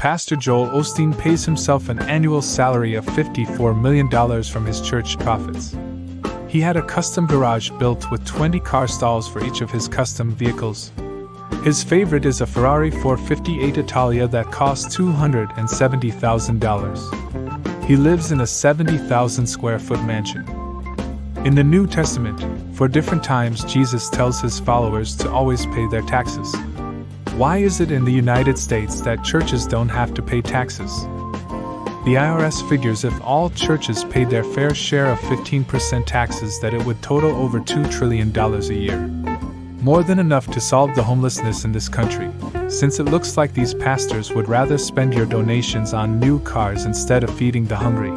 Pastor Joel Osteen pays himself an annual salary of $54 million from his church profits. He had a custom garage built with 20 car stalls for each of his custom vehicles. His favorite is a Ferrari 458 Italia that costs $270,000. He lives in a 70,000 square foot mansion. In the New Testament, for different times, Jesus tells his followers to always pay their taxes. Why is it in the United States that churches don't have to pay taxes? The IRS figures if all churches paid their fair share of 15% taxes that it would total over $2 trillion a year. More than enough to solve the homelessness in this country, since it looks like these pastors would rather spend your donations on new cars instead of feeding the hungry.